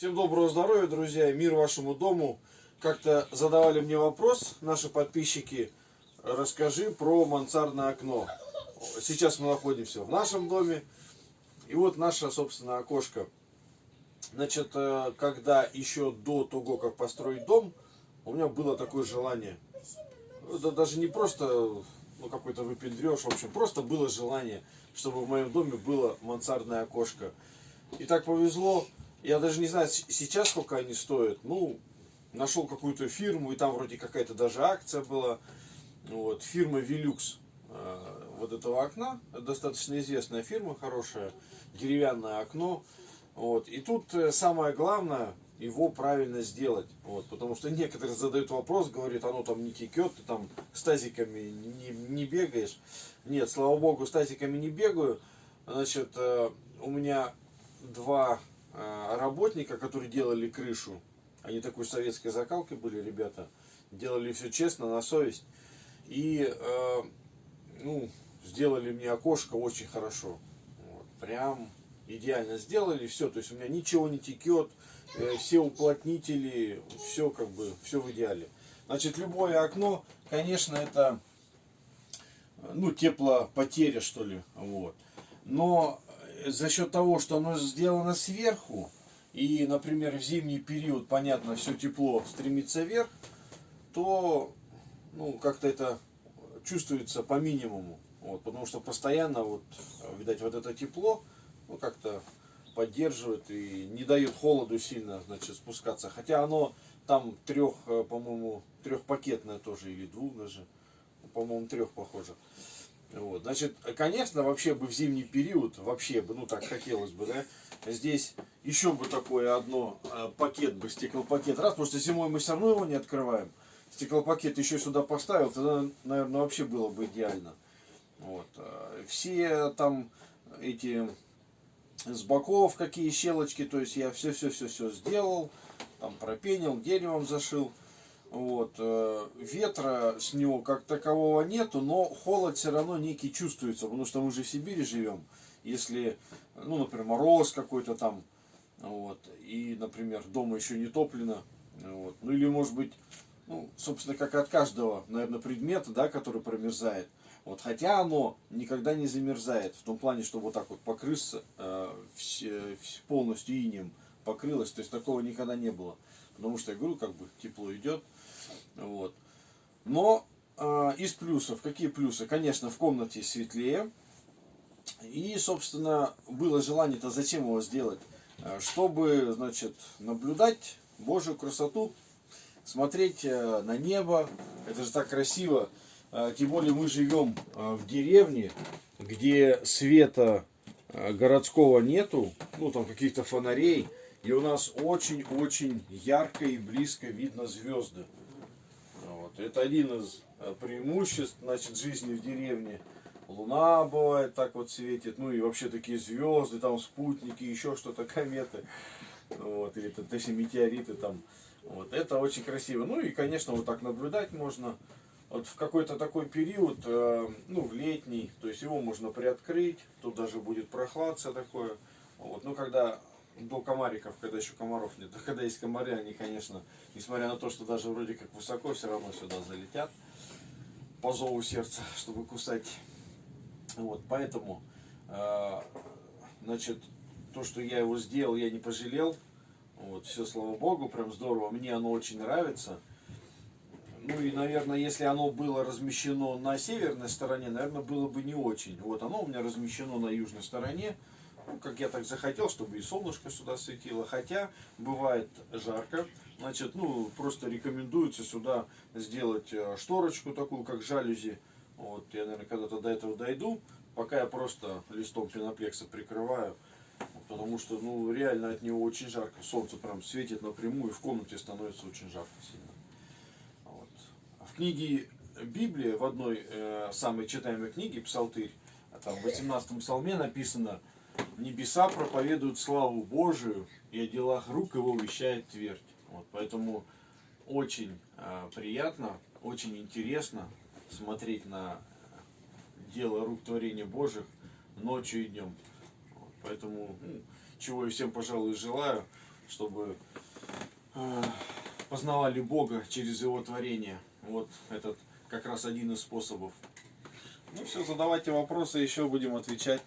Всем доброго здоровья, друзья, мир вашему дому. Как-то задавали мне вопрос наши подписчики, расскажи про мансардное окно. Сейчас мы находимся в нашем доме, и вот наше, собственно, окошко. Значит, э, когда еще до того, как построить дом, у меня было такое желание. Это даже не просто ну, какой-то выпендреж, в общем, просто было желание, чтобы в моем доме было мансардное окошко. И так повезло, я даже не знаю сейчас сколько они стоят. Ну, нашел какую-то фирму, и там вроде какая-то даже акция была. Вот, фирма Velux э, вот этого окна. достаточно известная фирма, хорошая, деревянное окно. Вот. И тут э, самое главное, его правильно сделать. Вот, потому что некоторые задают вопрос, говорят, оно там не текет, ты там стазиками не, не бегаешь. Нет, слава богу, стазиками не бегаю. Значит, э, у меня два работника, которые делали крышу, они такой советской закалки были, ребята, делали все честно, на совесть, и, э, ну, сделали мне окошко очень хорошо, вот, прям идеально сделали, все, то есть у меня ничего не текет, э, все уплотнители, все как бы, все в идеале. Значит, любое окно, конечно, это, ну, теплопотеря, что ли, вот. Но за счет того, что оно сделано сверху, и, например, в зимний период, понятно, все тепло стремится вверх, то ну, как-то это чувствуется по минимуму. Вот, потому что постоянно, вот, видать, вот это тепло ну, как-то поддерживает и не дает холоду сильно значит, спускаться. Хотя оно там трех, э, по-моему, трехпакетное тоже, или двух даже, по-моему, трех похоже. Вот. Значит, конечно, вообще бы в зимний период, вообще бы, ну так хотелось бы, да, здесь еще бы такое одно, э, пакет бы, стеклопакет, раз, потому что зимой мы все равно его не открываем, стеклопакет еще сюда поставил, тогда, наверное, вообще было бы идеально. Вот. Э, все там эти с боков какие щелочки, то есть я все-все-все-все сделал, там пропенил, деревом зашил. Вот, э, ветра с него как такового нету, но холод все равно некий чувствуется, потому что мы же в Сибири живем. Если, ну, например, мороз какой-то там, вот, и, например, дома еще не топлено, вот, ну, или, может быть, ну, собственно, как от каждого, наверное, предмета, да, который промерзает. Вот, хотя оно никогда не замерзает, в том плане, что вот так вот покрыться э, все, полностью инем покрылось, то есть такого никогда не было. Потому что, я говорю, как бы тепло идет, вот. Но э, из плюсов, какие плюсы? Конечно, в комнате светлее. И, собственно, было желание-то зачем его сделать? Э, чтобы, значит, наблюдать Божью красоту, смотреть э, на небо. Это же так красиво. Э, тем более мы живем в деревне, где света городского нету, ну там каких-то фонарей. И у нас очень-очень ярко и близко видно звезды. Это один из э, преимуществ значит, жизни в деревне. Луна бывает так вот светит, ну и вообще такие звезды, там спутники, еще что-то, кометы, вот, или точнее метеориты там. Вот, это очень красиво. Ну и, конечно, вот так наблюдать можно. Вот в какой-то такой период, э, ну, в летний, то есть его можно приоткрыть, тут даже будет прохладца такое. Вот, ну, когда до комариков, когда еще комаров нет. А когда есть комары, они, конечно, несмотря на то, что даже вроде как высоко, все равно сюда залетят по зову сердца, чтобы кусать. Вот, поэтому, э, значит, то, что я его сделал, я не пожалел. Вот, все, слава богу, прям здорово. Мне оно очень нравится. Ну и, наверное, если оно было размещено на северной стороне, наверное, было бы не очень. Вот оно у меня размещено на южной стороне ну, как я так захотел, чтобы и солнышко сюда светило. Хотя бывает жарко. Значит, ну, просто рекомендуется сюда сделать э, шторочку такую, как жалюзи. Вот, я, наверное, когда-то до этого дойду. Пока я просто листом пеноплекса прикрываю. Потому что, ну, реально от него очень жарко. Солнце прям светит напрямую, и в комнате становится очень жарко сильно. Вот. В книге Библии, в одной э, самой читаемой книге, Псалтырь, там в 18 псалме написано, небеса проповедуют славу Божию, и о делах рук его вещает твердь. Вот, поэтому очень э, приятно, очень интересно смотреть на дело рук творения Божьих ночью и днем. Вот, поэтому, ну, чего я всем, пожалуй, желаю, чтобы э, познавали Бога через Его творение. Вот этот как раз один из способов. Ну все, задавайте вопросы, еще будем отвечать.